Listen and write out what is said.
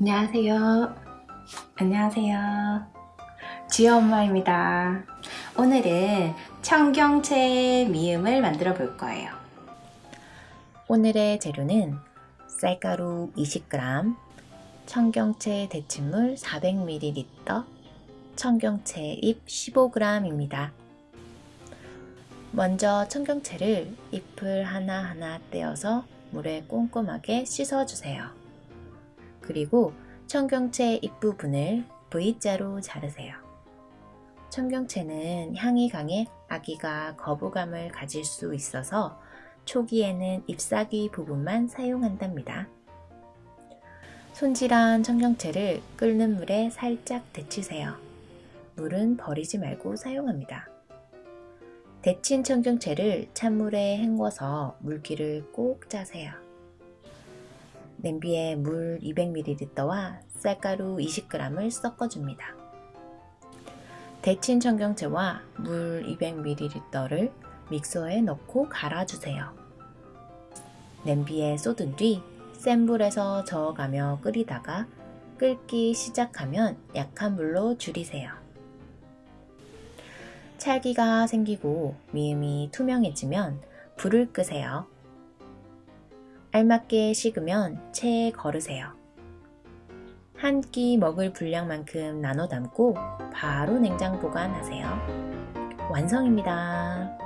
안녕하세요. 안녕하세요. 지혜 엄마입니다. 오늘은 청경채 미음을 만들어 볼 거예요. 오늘의 재료는 쌀가루 20g, 청경채 데친물 400ml, 청경채 잎 15g입니다. 먼저 청경채를 잎을 하나하나 떼어서 물에 꼼꼼하게 씻어주세요. 그리고 청경채 잎부분을 V자로 자르세요. 청경채는 향이 강해 아기가 거부감을 가질 수 있어서 초기에는 잎사귀 부분만 사용한답니다. 손질한 청경채를 끓는 물에 살짝 데치세요. 물은 버리지 말고 사용합니다. 데친 청경채를 찬물에 헹궈서 물기를 꼭 짜세요. 냄비에 물 200ml와 쌀가루 20g을 섞어줍니다. 데친 청경채와 물 200ml를 믹서에 넣고 갈아주세요. 냄비에 쏟은 뒤 센 불에서 저어가며 끓이다가 끓기 시작하면 약한 불로 줄이세요. 찰기가 생기고 미음이 투명해지면 불을 끄세요. 알맞게 식으면 체에 걸으세요. 한 끼 먹을 분량만큼 나눠 담고 바로 냉장 보관하세요. 완성입니다.